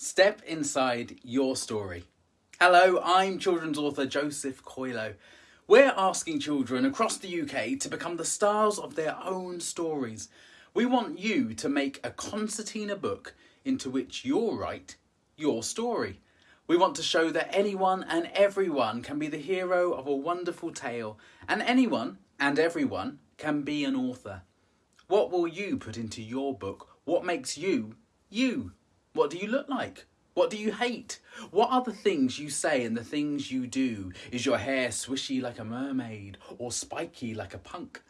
Step inside your story. Hello, I'm children's author Joseph Coelho. We're asking children across the UK to become the stars of their own stories. We want you to make a concertina book into which you'll write your story. We want to show that anyone and everyone can be the hero of a wonderful tale, and anyone and everyone can be an author. What will you put into your book? What makes you you? What do you look like? What do you hate? What are the things you say and the things you do? Is your hair swishy like a mermaid or spiky like a punk?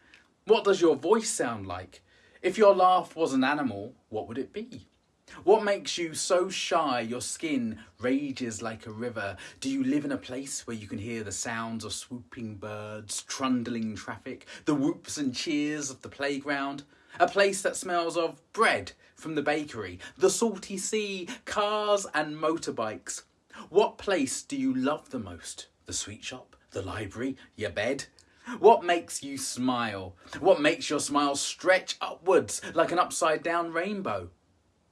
What does your voice sound like? If your laugh was an animal, what would it be? What makes you so shy your skin rages like a river? Do you live in a place where you can hear the sounds of swooping birds, trundling traffic, the whoops and cheers of the playground? A place that smells of bread from the bakery, the salty sea, cars and motorbikes. What place do you love the most? The sweet shop? The library? Your bed? What makes you smile? What makes your smile stretch upwards like an upside down rainbow?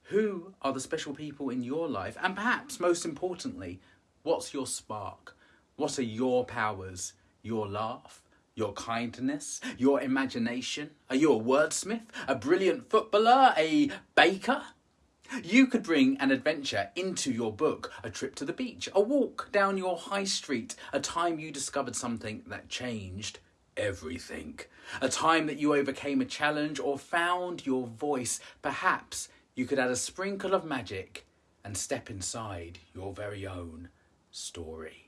Who are the special people in your life? And perhaps most importantly, what's your spark? What are your powers? Your laugh? Your kindness? Your imagination? Are you a wordsmith? A brilliant footballer? A baker? You could bring an adventure into your book, a trip to the beach, a walk down your high street, a time you discovered something that changed everything, a time that you overcame a challenge or found your voice, perhaps you could add a sprinkle of magic and step inside your very own story.